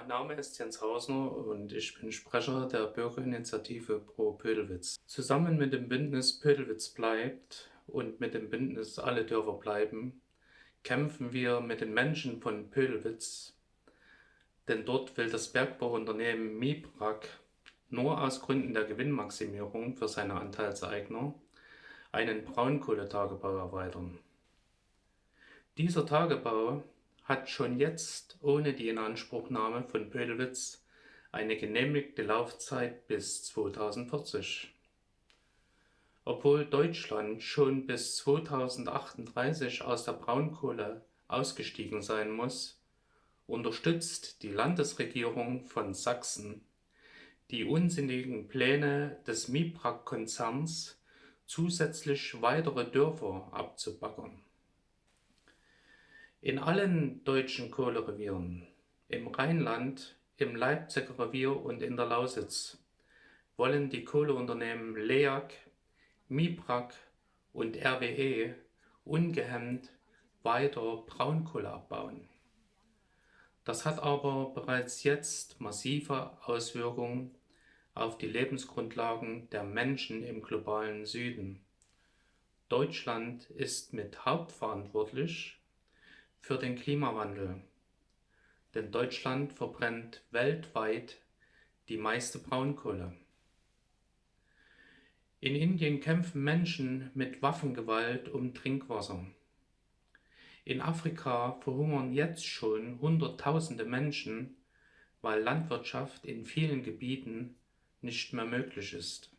Mein Name ist Jens Hausner und ich bin Sprecher der Bürgerinitiative Pro Pödelwitz. Zusammen mit dem Bündnis Pödelwitz bleibt und mit dem Bündnis Alle Dörfer bleiben, kämpfen wir mit den Menschen von Pödelwitz, denn dort will das Bergbauunternehmen Mibrak nur aus Gründen der Gewinnmaximierung für seine Anteilseigner einen Braunkohletagebau erweitern. Dieser Tagebau hat schon jetzt ohne die Inanspruchnahme von Pödelwitz eine genehmigte Laufzeit bis 2040. Obwohl Deutschland schon bis 2038 aus der Braunkohle ausgestiegen sein muss, unterstützt die Landesregierung von Sachsen die unsinnigen Pläne des Mibrak-Konzerns, zusätzlich weitere Dörfer abzubaggern. In allen deutschen Kohlerevieren, im Rheinland, im Leipziger Revier und in der Lausitz, wollen die Kohleunternehmen LEAG, Mibrak und RWE ungehemmt weiter Braunkohle abbauen. Das hat aber bereits jetzt massive Auswirkungen auf die Lebensgrundlagen der Menschen im globalen Süden. Deutschland ist mit hauptverantwortlich für den Klimawandel, denn Deutschland verbrennt weltweit die meiste Braunkohle. In Indien kämpfen Menschen mit Waffengewalt um Trinkwasser. In Afrika verhungern jetzt schon Hunderttausende Menschen, weil Landwirtschaft in vielen Gebieten nicht mehr möglich ist.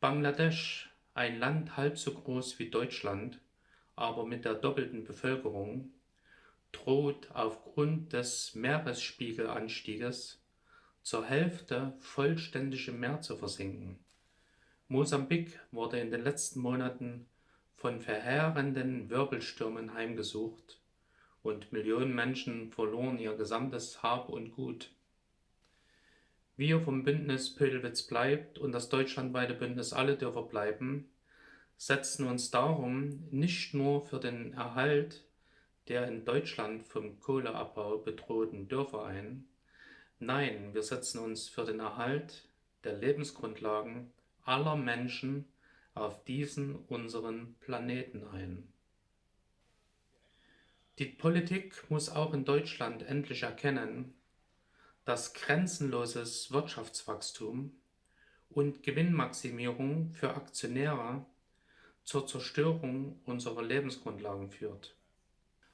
Bangladesch, ein Land halb so groß wie Deutschland, aber mit der doppelten Bevölkerung, droht aufgrund des Meeresspiegelanstieges zur Hälfte vollständig im Meer zu versinken. Mosambik wurde in den letzten Monaten von verheerenden Wirbelstürmen heimgesucht und Millionen Menschen verloren ihr gesamtes Hab und Gut. Wir vom Bündnis Pödelwitz bleibt und das deutschlandweite Bündnis Alle Dörfer bleiben setzen uns darum nicht nur für den Erhalt der in Deutschland vom Kohleabbau bedrohten Dörfer ein, nein, wir setzen uns für den Erhalt der Lebensgrundlagen aller Menschen auf diesen unseren Planeten ein. Die Politik muss auch in Deutschland endlich erkennen, dass grenzenloses Wirtschaftswachstum und Gewinnmaximierung für Aktionäre zur Zerstörung unserer Lebensgrundlagen führt.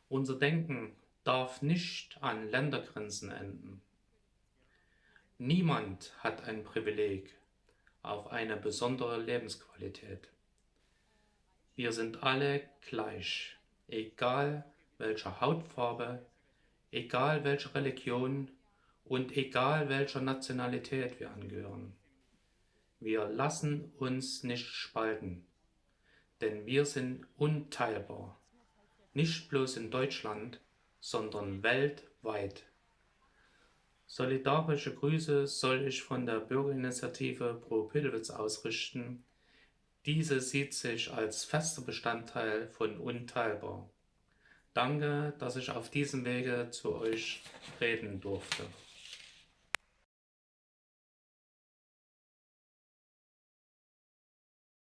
Unser Denken darf nicht an Ländergrenzen enden. Niemand hat ein Privileg auf eine besondere Lebensqualität. Wir sind alle gleich, egal welcher Hautfarbe, egal welcher Religion und egal welcher Nationalität wir angehören. Wir lassen uns nicht spalten, denn wir sind unteilbar, nicht bloß in Deutschland, sondern weltweit. Solidarische Grüße soll ich von der Bürgerinitiative Pro Pilwitz ausrichten. Diese sieht sich als fester Bestandteil von Unteilbar. Danke, dass ich auf diesem Wege zu euch reden durfte.